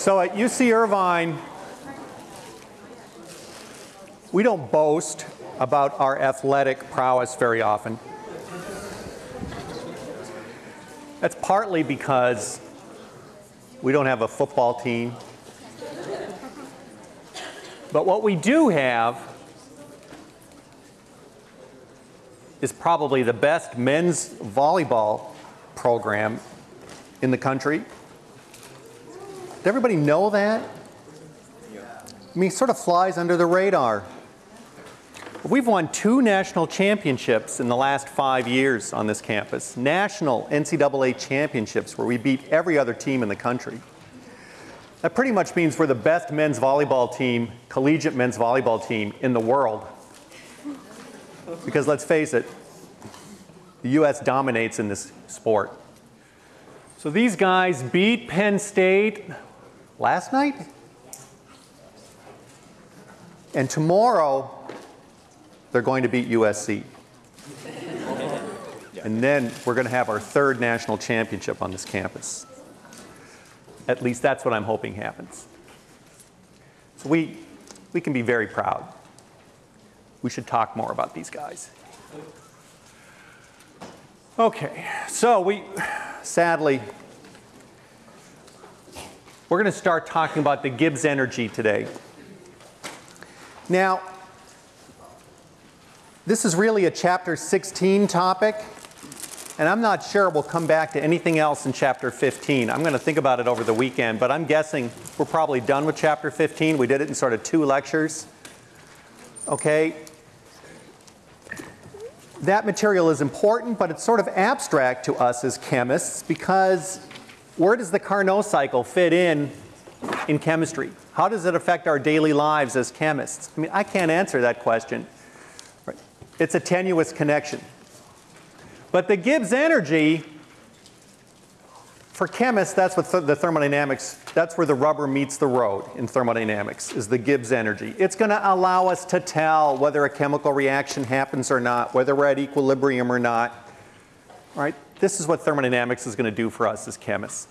So at UC Irvine, we don't boast about our athletic prowess very often. That's partly because we don't have a football team. But what we do have is probably the best men's volleyball program in the country. Does everybody know that? I mean, sort of flies under the radar. We've won two national championships in the last five years on this campus. National NCAA championships where we beat every other team in the country. That pretty much means we're the best men's volleyball team, collegiate men's volleyball team in the world. Because let's face it, the US dominates in this sport. So these guys beat Penn State last night? And tomorrow, they're going to beat USC. And then we're going to have our third national championship on this campus. At least that's what I'm hoping happens. So we, we can be very proud. We should talk more about these guys. Okay, so we, sadly, we're going to start talking about the Gibbs energy today. Now, this is really a chapter 16 topic, and I'm not sure we'll come back to anything else in chapter 15. I'm going to think about it over the weekend, but I'm guessing we're probably done with chapter 15. We did it in sort of two lectures. Okay? That material is important, but it's sort of abstract to us as chemists because where does the Carnot cycle fit in in chemistry? How does it affect our daily lives as chemists? I mean, I can't answer that question. It's a tenuous connection. But the Gibbs energy, for chemists, that's what th the thermodynamics, that's where the rubber meets the road in thermodynamics, is the Gibbs energy. It's going to allow us to tell whether a chemical reaction happens or not, whether we're at equilibrium or not. Right? This is what thermodynamics is going to do for us as chemists.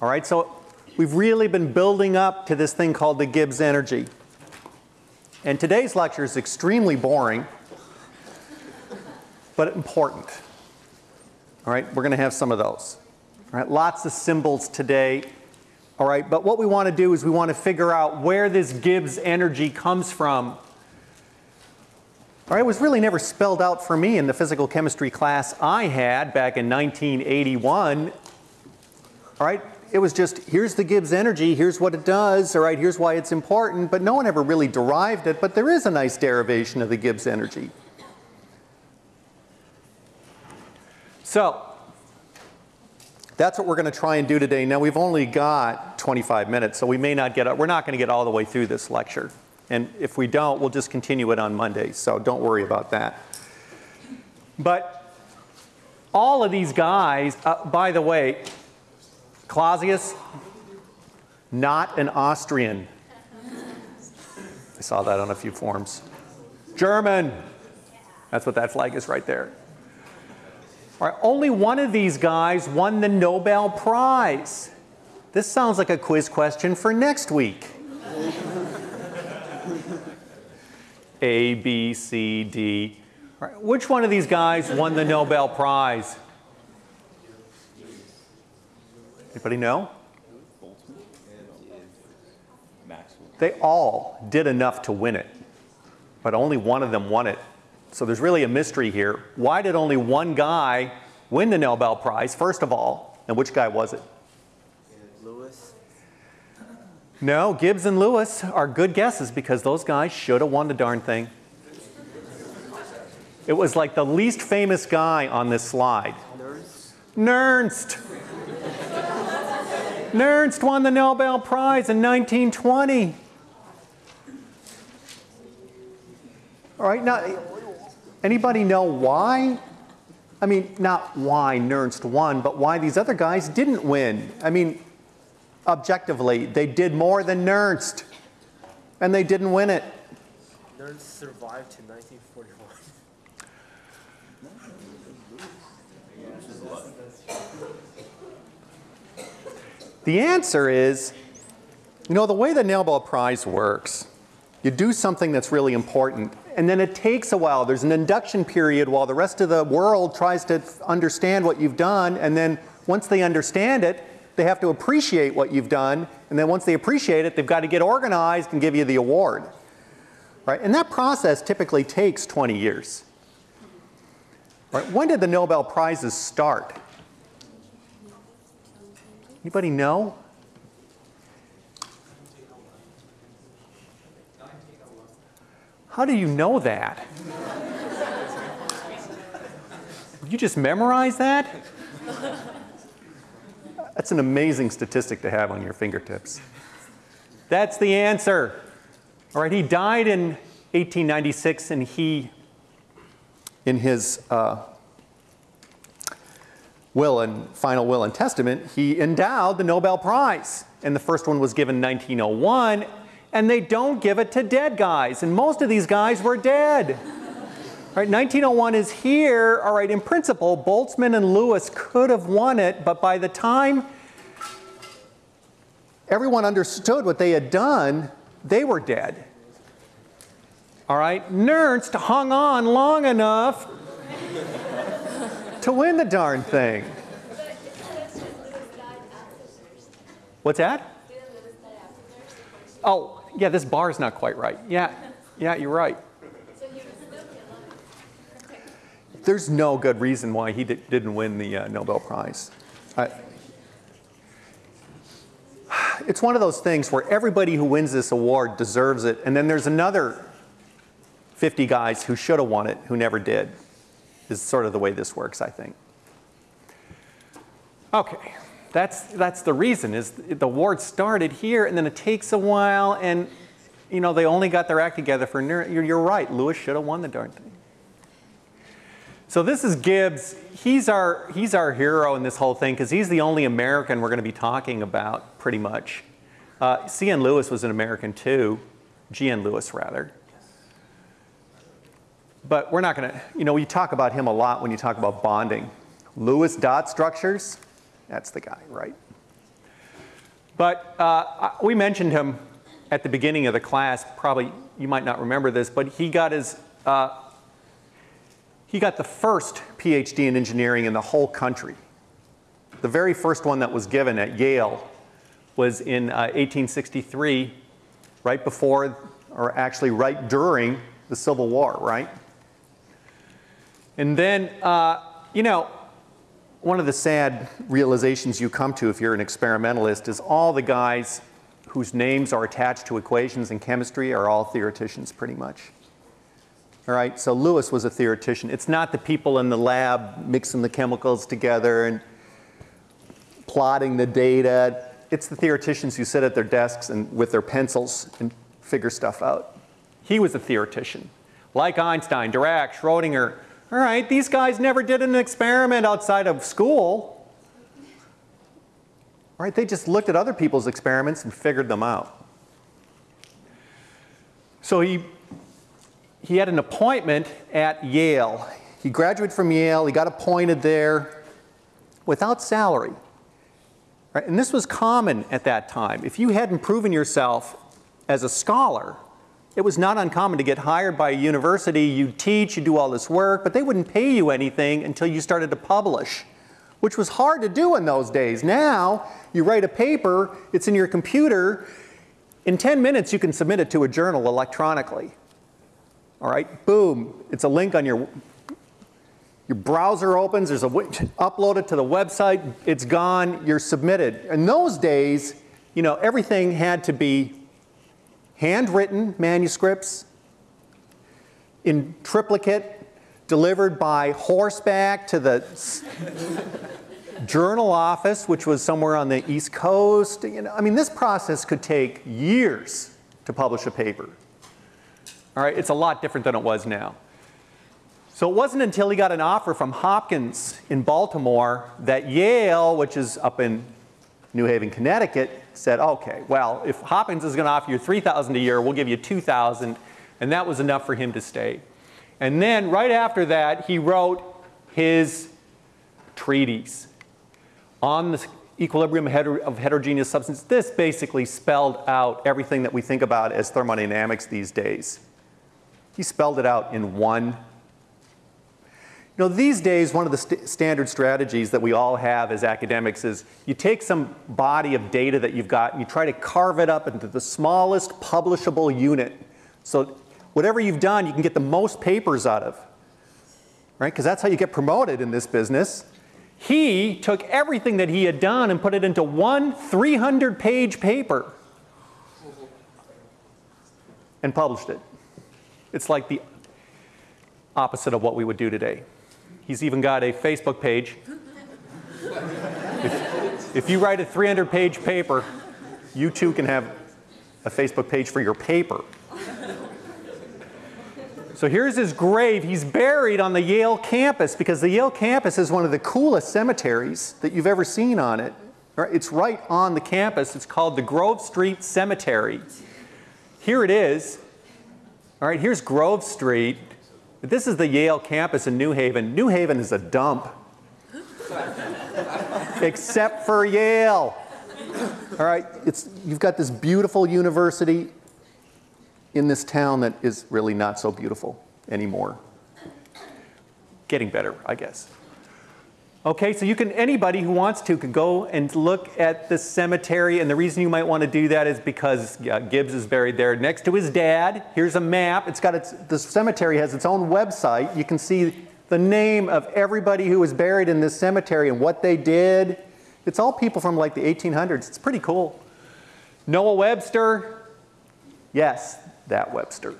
All right? So we've really been building up to this thing called the Gibbs energy. And today's lecture is extremely boring but important. All right, we're going to have some of those. All right, lots of symbols today. All right, but what we want to do is we want to figure out where this Gibbs energy comes from. All right, it was really never spelled out for me in the physical chemistry class I had back in 1981. All right, it was just here's the Gibbs energy, here's what it does, all right, here's why it's important, but no one ever really derived it, but there is a nice derivation of the Gibbs energy. So that's what we're going to try and do today. Now we've only got 25 minutes, so we may not get, we're not going to get all the way through this lecture. And if we don't, we'll just continue it on Monday, so don't worry about that. But all of these guys, uh, by the way, Clausius, not an Austrian. I saw that on a few forms. German. That's what that flag is right there. All right, only one of these guys won the Nobel Prize. This sounds like a quiz question for next week. A, B, C, D. Right, which one of these guys won the Nobel Prize? Anybody know? They all did enough to win it, but only one of them won it. So there's really a mystery here. Why did only one guy win the Nobel Prize, first of all, and which guy was it? Lewis. No, Gibbs and Lewis are good guesses because those guys should have won the darn thing. It was like the least famous guy on this slide. Nernst. Nernst. Won the Nobel Prize in 1920. All right, now Anybody know why? I mean, not why Nernst won, but why these other guys didn't win. I mean, objectively, they did more than Nernst, and they didn't win it. Nernst survived to 1941. The answer is You know, the way the Nobel Prize works, you do something that's really important, and then it takes a while. There's an induction period while the rest of the world tries to understand what you've done, and then once they understand it, they have to appreciate what you've done, and then once they appreciate it, they've got to get organized and give you the award. Right? And that process typically takes 20 years. Right? When did the Nobel Prizes start? Anybody know? How do you know that? you just memorize that? That's an amazing statistic to have on your fingertips. That's the answer. All right, he died in 1896 and he, in his uh, will and final will and testament, he endowed the Nobel Prize. And the first one was given in 1901 and they don't give it to dead guys. And most of these guys were dead. Right, 1901 is here. All right, in principle, Boltzmann and Lewis could have won it, but by the time everyone understood what they had done, they were dead. All right, Nernst hung on long enough to win the darn thing. What's that? Oh, yeah, this bar is not quite right. Yeah, yeah, you're right. There's no good reason why he di- didn't win the uh, Nobel Prize. I, it's one of those things where everybody who wins this award deserves it, and then there's another 50 guys who should have won it who never did. Is sort of the way this works, I think. Okay, that's, that's the reason is the award started here and then it takes a while and you know they only got their act together for you're, you're right lewis should have won the darn thing so this is gibbs he's our he's our hero in this whole thing because he's the only american we're going to be talking about pretty much uh, cn lewis was an american too gn lewis rather but we're not going to you know we talk about him a lot when you talk about bonding lewis dot structures that's the guy, right? But uh, we mentioned him at the beginning of the class. Probably you might not remember this, but he got his uh, he got the first PhD in engineering in the whole country. The very first one that was given at Yale was in uh, 1863, right before, or actually right during the Civil War, right? And then, uh, you know, one of the sad realizations you come to if you're an experimentalist is all the guys whose names are attached to equations in chemistry are all theoreticians pretty much. All right, so Lewis was a theoretician. It's not the people in the lab mixing the chemicals together and plotting the data. It's the theoreticians who sit at their desks and with their pencils and figure stuff out. He was a theoretician. Like Einstein, Dirac, Schrodinger, all right, these guys never did an experiment outside of school. All right, they just looked at other people's experiments and figured them out. So he, he had an appointment at Yale. He graduated from Yale, he got appointed there without salary. Right? And this was common at that time. If you hadn't proven yourself as a scholar, it was not uncommon to get hired by a university, you teach, you do all this work, but they wouldn't pay you anything until you started to publish, which was hard to do in those days. Now, you write a paper, it's in your computer, in 10 minutes you can submit it to a journal electronically. All right, boom, it's a link on your your browser opens, there's a upload it to the website, it's gone, you're submitted. In those days, you know, everything had to be handwritten manuscripts in triplicate delivered by horseback to the journal office, which was somewhere on the East Coast. You know, I mean, this process could take years to publish a paper. All right, it's a lot different than it was now. So it wasn't until he got an offer from Hopkins in Baltimore that Yale, which is up in New Haven, Connecticut, said, okay, well, if Hopkins is going to offer you 3000 a year, we'll give you 2000 and that was enough for him to stay. And then right after that, he wrote his treatise on the equilibrium of heterogeneous substances. This basically spelled out everything that we think about as thermodynamics these days. He spelled it out in one. You know, these days, one of the st standard strategies that we all have as academics is you take some body of data that you've got and you try to carve it up into the smallest publishable unit. So whatever you've done, you can get the most papers out of, right? Because that's how you get promoted in this business. He took everything that he had done and put it into one 300 page paper and published it. It's like the opposite of what we would do today. He's even got a Facebook page. if, if you write a 300 page paper, you too can have a Facebook page for your paper. So here's his grave. He's buried on the Yale campus because the Yale campus is one of the coolest cemeteries that you've ever seen on it. It's right on the campus. It's called the Grove Street Cemetery. Here it is. All right, here's Grove Street. This is the Yale campus in New Haven. New Haven is a dump. Except for Yale. All right, it's, you've got this beautiful university in this town that is really not so beautiful anymore. Getting better, I guess. Okay, so you can, anybody who wants to could go and look at the cemetery, and the reason you might want to do that is because Gibbs is buried there next to his dad. Here's a map. It's got its, the cemetery has its own website. You can see the name of everybody who was buried in this cemetery and what they did. It's all people from like the 1800s. It's pretty cool. Noah Webster, yes, that Webster.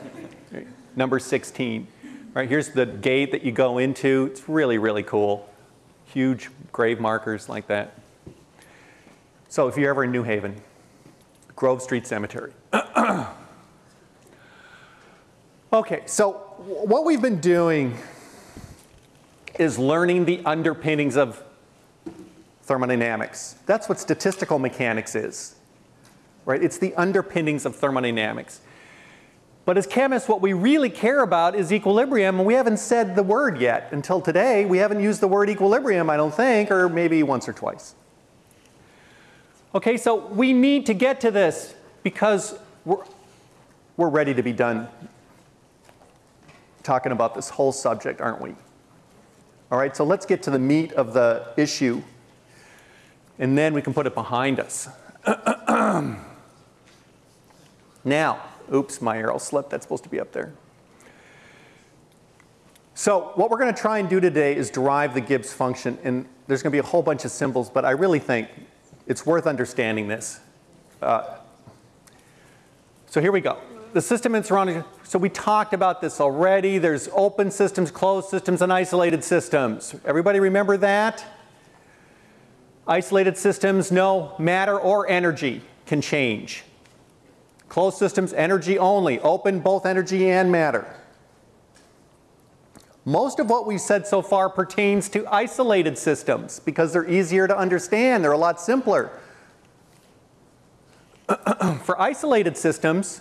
Number 16. Right, here's the gate that you go into. It's really, really cool. Huge grave markers like that. So if you're ever in New Haven, Grove Street Cemetery. okay, so what we've been doing is learning the underpinnings of thermodynamics. That's what statistical mechanics is right? It's the underpinnings of thermodynamics. But as chemists, what we really care about is equilibrium, and we haven't said the word yet. Until today, we haven't used the word equilibrium, I don't think, or maybe once or twice. Okay, so we need to get to this because we're, we're ready to be done talking about this whole subject, aren't we? All right, so let's get to the meat of the issue, and then we can put it behind us. Now, oops, my arrow slipped. That's supposed to be up there. So what we're going to try and do today is derive the Gibbs function. And there's going to be a whole bunch of symbols, but I really think it's worth understanding this. Uh, so here we go. The system and surrounding, so we talked about this already. There's open systems, closed systems, and isolated systems. Everybody remember that? Isolated systems, no matter or energy can change. Closed systems, energy only. Open, both energy and matter. Most of what we've said so far pertains to isolated systems because they're easier to understand. They're a lot simpler. For isolated systems,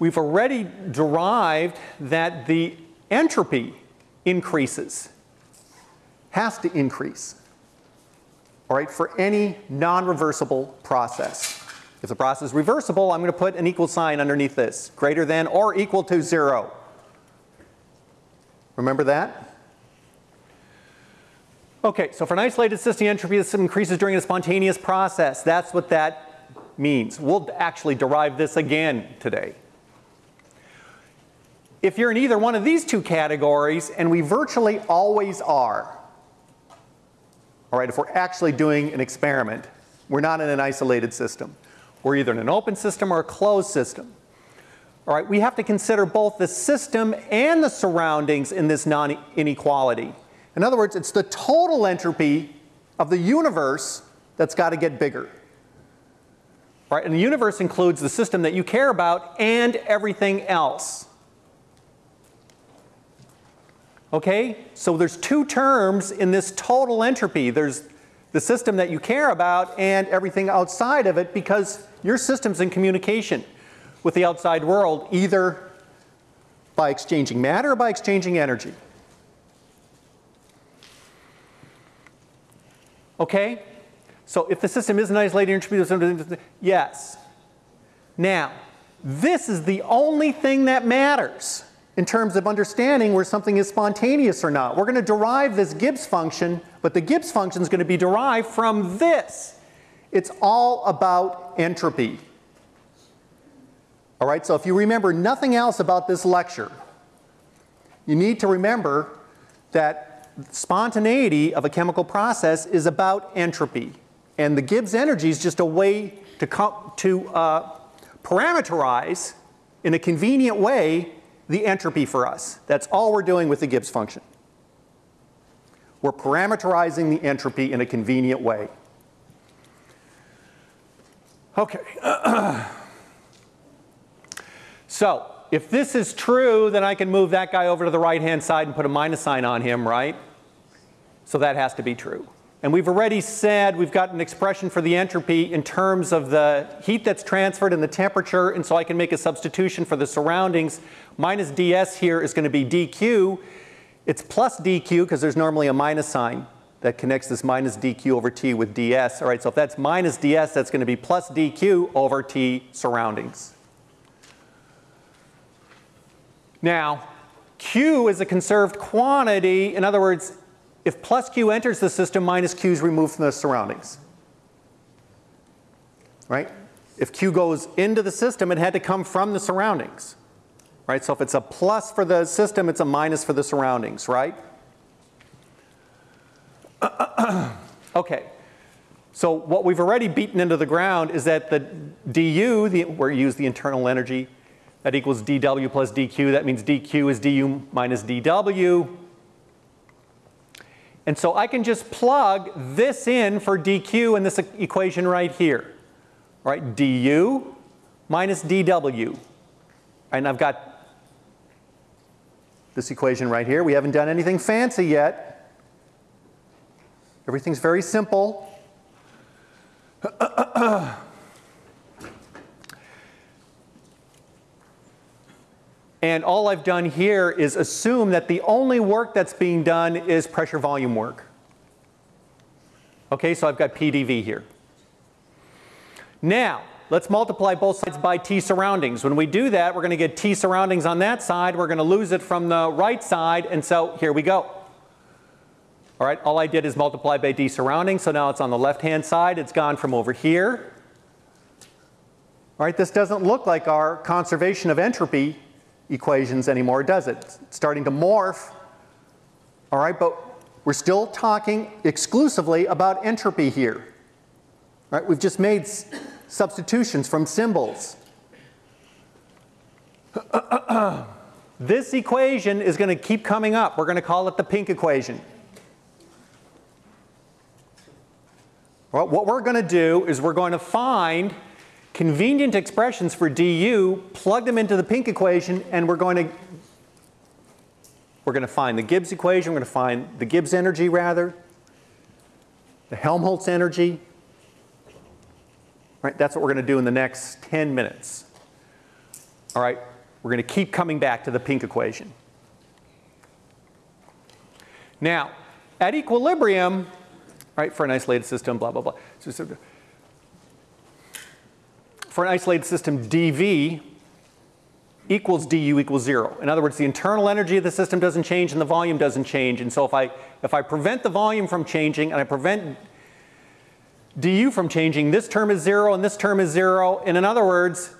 we've already derived that the entropy increases, has to increase, all right, for any non-reversible process. If the process is reversible, I'm going to put an equal sign underneath this, greater than or equal to zero. Remember that? Okay, so for an isolated system, entropy increases during a spontaneous process. That's what that means. We'll actually derive this again today. If you're in either one of these two categories, and we virtually always are, all right, if we're actually doing an experiment, we're not in an isolated system. We're either in an open system or a closed system. All right, we have to consider both the system and the surroundings in this non-inequality. In other words, it's the total entropy of the universe that's got to get bigger. Right, and the universe includes the system that you care about and everything else. Okay, so there's two terms in this total entropy. There's the system that you care about and everything outside of it because your system's in communication with the outside world either by exchanging matter or by exchanging energy. Okay? So if the system is an isolated entropy, yes. Now, this is the only thing that matters in terms of understanding where something is spontaneous or not. We're going to derive this Gibbs function, but the Gibbs function is going to be derived from this. It's all about entropy. All right, so if you remember nothing else about this lecture, you need to remember that spontaneity of a chemical process is about entropy. And the Gibbs energy is just a way to, to uh, parameterize in a convenient way the entropy for us. That's all we're doing with the Gibbs function. We're parameterizing the entropy in a convenient way. Okay. so, if this is true, then I can move that guy over to the right-hand side and put a minus sign on him, right? So that has to be true. And we've already said we've got an expression for the entropy in terms of the heat that's transferred and the temperature, and so I can make a substitution for the surroundings. Minus ds here is going to be dq. It's plus dq because there's normally a minus sign that connects this minus dq over t with ds. All right, so if that's minus ds, that's going to be plus dq over t surroundings. Now, q is a conserved quantity. In other words, if plus q enters the system, minus q is removed from the surroundings. Right? If q goes into the system, it had to come from the surroundings. Right? So if it's a plus for the system, it's a minus for the surroundings, right? okay. So what we've already beaten into the ground is that the du, the, where you use the internal energy, that equals dw plus dq. That means dq is du minus dw. And so I can just plug this in for dq in this equation right here. Right, du minus dw. And I've got this equation right here. We haven't done anything fancy yet. Everything's very simple. And all I've done here is assume that the only work that's being done is pressure volume work. Okay, so I've got PDV here. Now, let's multiply both sides by T surroundings. When we do that, we're going to get T surroundings on that side. We're going to lose it from the right side, and so here we go. All right, all I did is multiply by D surroundings, so now it's on the left-hand side. It's gone from over here. All right, this doesn't look like our conservation of entropy equations anymore, does it? It's starting to morph. All right, but we're still talking exclusively about entropy here. Right, we've just made substitutions from symbols. this equation is going to keep coming up. We're going to call it the pink equation. Well, what we're going to do is we're going to find convenient expressions for du, plug them into the pink equation, and we're going to we're going to find the Gibbs equation, we're going to find the Gibbs energy rather, the Helmholtz energy. Right, that's what we're going to do in the next 10 minutes. All right, we're going to keep coming back to the pink equation. Now, at equilibrium, right, for an isolated system, blah, blah, blah. For an isolated system, dV equals du equals zero. In other words, the internal energy of the system doesn't change and the volume doesn't change. And so if I, if I prevent the volume from changing and I prevent du from changing, this term is zero and this term is zero. And in other words,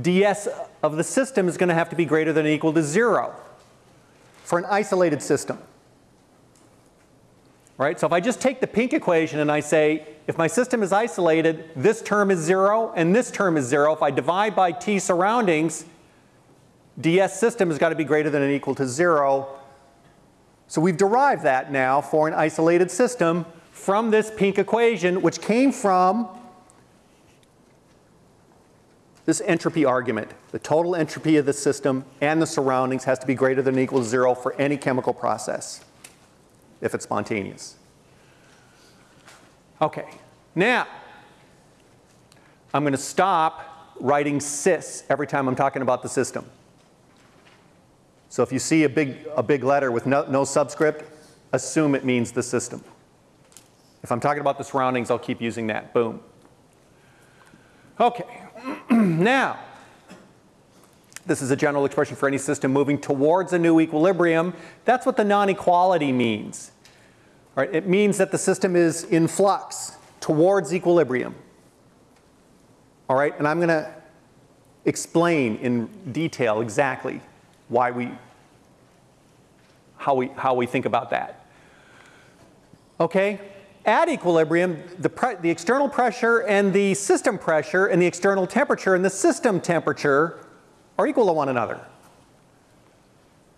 ds of the system is going to have to be greater than or equal to zero for an isolated system. Right? So if I just take the pink equation and I say, if my system is isolated, this term is zero and this term is zero. If I divide by t surroundings, ds system has got to be greater than or equal to zero. So we've derived that now for an isolated system from this pink equation, which came from this entropy argument. The total entropy of the system and the surroundings has to be greater than or equal to zero for any chemical process if it's spontaneous. Okay, now I'm going to stop writing cis every time I'm talking about the system. So if you see a big, a big letter with no, no subscript, assume it means the system. If I'm talking about the surroundings, I'll keep using that. Boom. Okay. now, this is a general expression for any system moving towards a new equilibrium. That's what the non-equality means. Right, it means that the system is in flux towards equilibrium. All right, and I'm going to explain in detail exactly why we, how we, how we think about that. Okay, at equilibrium, the, the external pressure and the system pressure and the external temperature and the system temperature are equal to one another.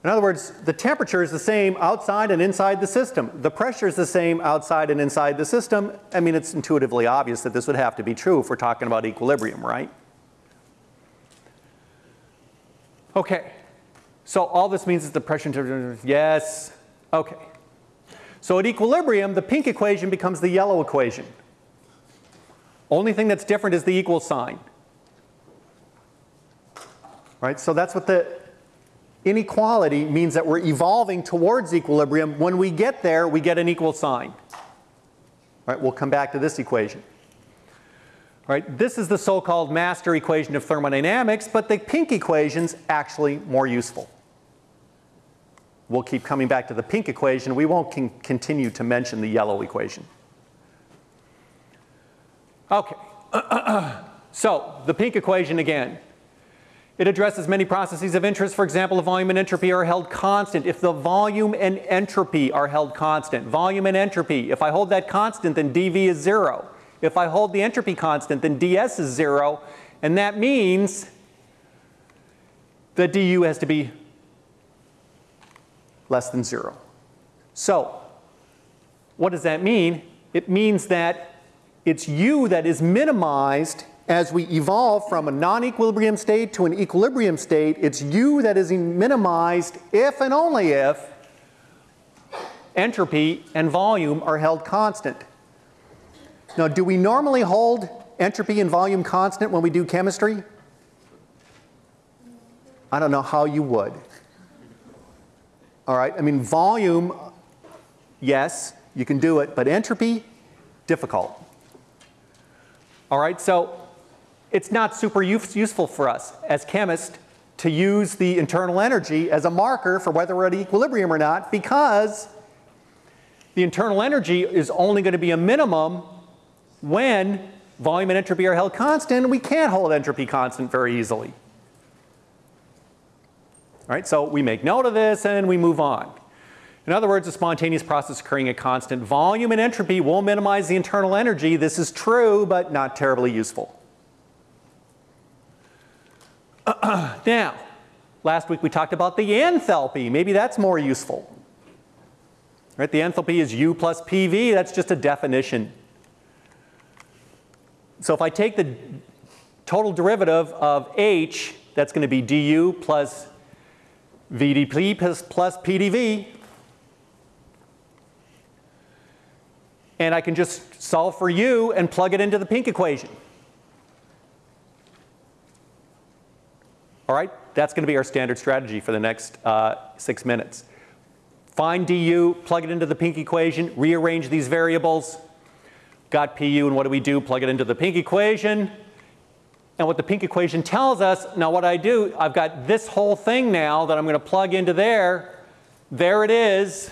In other words, the temperature is the same outside and inside the system. The pressure is the same outside and inside the system. I mean, it's intuitively obvious that this would have to be true if we're talking about equilibrium, right? Okay, so all this means is the pressure, yes, okay. So at equilibrium, the pink equation becomes the yellow equation. Only thing that's different is the equal sign. Right, so that's what the inequality means that we're evolving towards equilibrium. When we get there, we get an equal sign. Right, we'll come back to this equation. This is the so-called master equation of thermodynamics, but the pink equation's actually more useful. We'll keep coming back to the pink equation. We won't con continue to mention the yellow equation. Okay, so the pink equation again. It addresses many processes of interest. For example, the volume and entropy are held constant. If the volume and entropy are held constant, volume and entropy, if I hold that constant, then dV is zero. If I hold the entropy constant, then ds is zero. And that means that du has to be less than zero. So what does that mean? It means that it's u that is minimized as we evolve from a non-equilibrium state to an equilibrium state, it's u that is minimized if and only if entropy and volume are held constant. Now, do we normally hold entropy and volume constant when we do chemistry? I don't know how you would. All right, I mean, volume, yes, you can do it, but entropy, difficult. All right, so it's not super useful for us as chemists to use the internal energy as a marker for whether we're at equilibrium or not because the internal energy is only going to be a minimum when volume and entropy are held constant we can't hold entropy constant very easily. All right, so we make note of this and we move on. In other words, a spontaneous process occurring at constant volume and entropy will minimize the internal energy. This is true, but not terribly useful. now, last week we talked about the enthalpy. Maybe that's more useful. Right, the enthalpy is U plus PV. That's just a definition. So if I take the total derivative of H, that's going to be du plus VDP plus, plus PDV. And I can just solve for U and plug it into the pink equation. All right, that's going to be our standard strategy for the next uh, six minutes. Find du, plug it into the pink equation, rearrange these variables. Got pu, and what do we do? Plug it into the pink equation. And what the pink equation tells us, now what I do, I've got this whole thing now that I'm going to plug into there. There it is.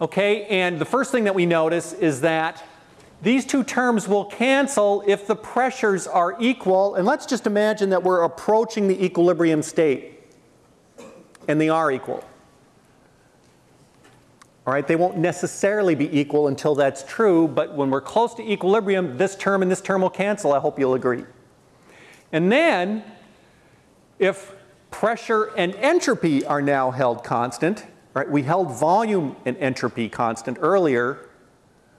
Okay, and the first thing that we notice is that these two terms will cancel if the pressures are equal. And let's just imagine that we're approaching the equilibrium state. And they are equal. All right, they won't necessarily be equal until that's true, but when we're close to equilibrium, this term and this term will cancel. I hope you'll agree. And then, if pressure and entropy are now held constant, right, we held volume and entropy constant earlier,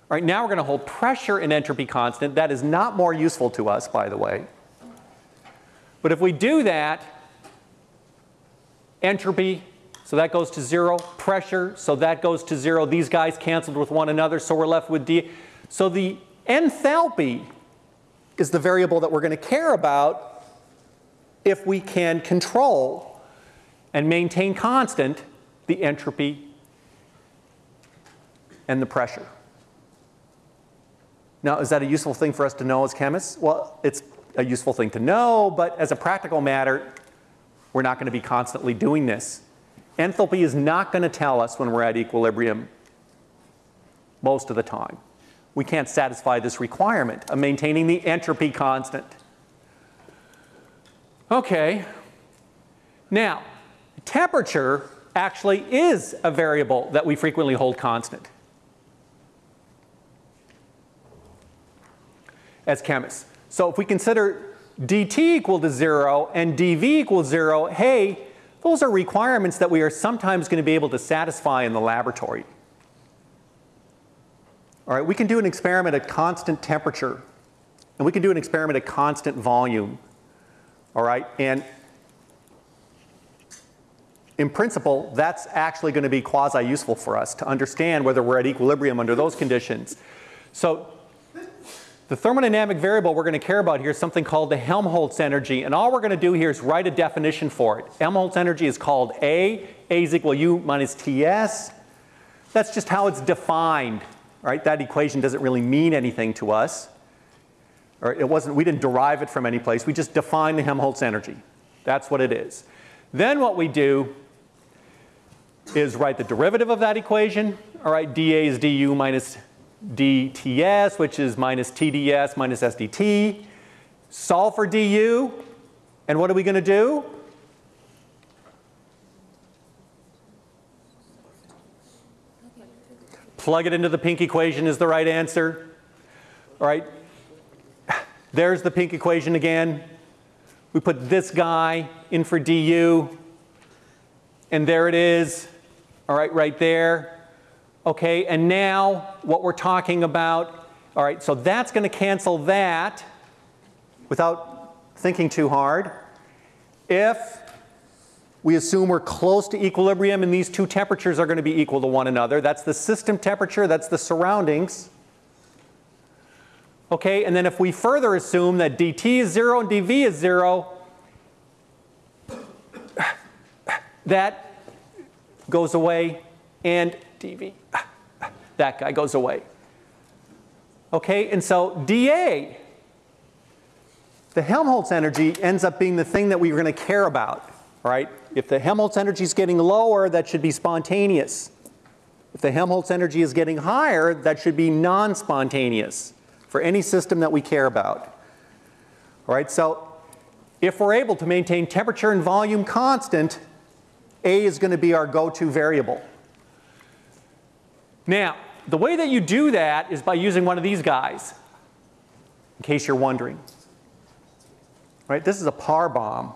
all right, now we're going to hold pressure and entropy constant. That is not more useful to us, by the way. But if we do that, entropy, so that goes to zero. Pressure, so that goes to zero. These guys canceled with one another, so we're left with D. So the enthalpy is the variable that we're going to care about if we can control and maintain constant the entropy and the pressure. Now, is that a useful thing for us to know as chemists? Well, it's a useful thing to know, but as a practical matter, we're not going to be constantly doing this. Enthalpy is not going to tell us when we're at equilibrium most of the time. We can't satisfy this requirement of maintaining the entropy constant. Okay. Now, temperature actually is a variable that we frequently hold constant as chemists. So if we consider dt equal to 0 and dv equals 0, hey, those are requirements that we are sometimes going to be able to satisfy in the laboratory. All right, we can do an experiment at constant temperature, and we can do an experiment at constant volume. All right, and in principle, that's actually going to be quasi-useful for us to understand whether we're at equilibrium under those conditions. So the thermodynamic variable we're going to care about here is something called the Helmholtz energy. And all we're going to do here is write a definition for it. Helmholtz energy is called A. A is equal U minus TS. That's just how it's defined. Right? That equation doesn't really mean anything to us. Or it wasn't, we didn't derive it from any place. We just define the Helmholtz energy. That's what it is. Then what we do is write the derivative of that equation. All right, dA is du minus dTs, which is minus TdS minus SDT. Solve for du. And what are we going to do? Plug it into the pink equation is the right answer. All right. There's the pink equation again. We put this guy in for du. And there it is. All right, right there. Okay, and now what we're talking about, all right, so that's going to cancel that without thinking too hard. If we assume we're close to equilibrium and these two temperatures are going to be equal to one another, that's the system temperature, that's the surroundings. Okay, and then if we further assume that dt is 0 and dv is 0, that goes away and dV. That guy goes away. Okay, and so dA, the Helmholtz energy ends up being the thing that we're going to care about, right? If the Helmholtz energy is getting lower, that should be spontaneous. If the Helmholtz energy is getting higher, that should be non-spontaneous for any system that we care about. All right, so if we're able to maintain temperature and volume constant, A is going to be our go-to variable. Now, the way that you do that is by using one of these guys, in case you're wondering. Right? This is a Parr bomb.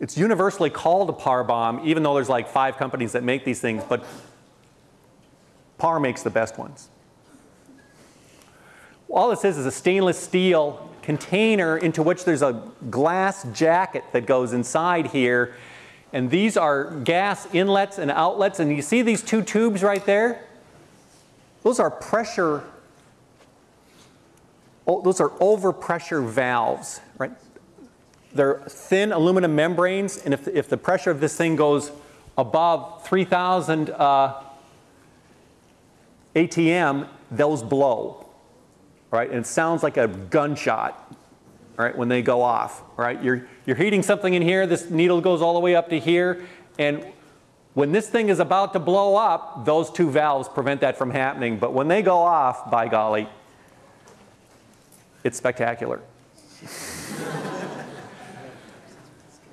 It's universally called a Parr bomb, even though there's like five companies that make these things, but Parr makes the best ones. All this is is a stainless steel container into which there's a glass jacket that goes inside here and these are gas inlets and outlets. And you see these two tubes right there? Those are pressure, oh, those are overpressure valves, right? They're thin aluminum membranes. And if, if the pressure of this thing goes above 3,000 uh, ATM, those blow, right? And it sounds like a gunshot, right, when they go off, right? You're, you're heating something in here, this needle goes all the way up to here, and when this thing is about to blow up, those two valves prevent that from happening. But when they go off, by golly, it's spectacular.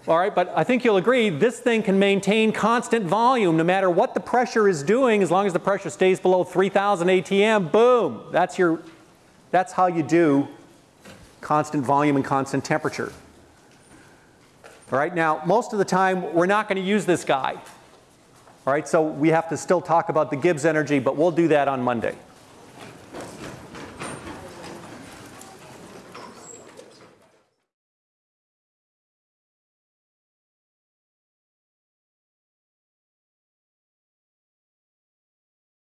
All right, but I think you'll agree this thing can maintain constant volume no matter what the pressure is doing as long as the pressure stays below 3,000 ATM, boom, that's, your, that's how you do constant volume and constant temperature. All right, now most of the time we're not going to use this guy. All right, so we have to still talk about the Gibbs energy, but we'll do that on Monday.